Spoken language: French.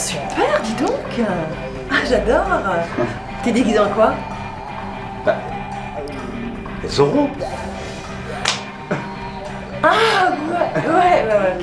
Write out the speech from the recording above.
Super, dis donc Ah, j'adore T'es déguisé en quoi? Bah. zorro. Ah, ouais, ouais, ouais, ouais.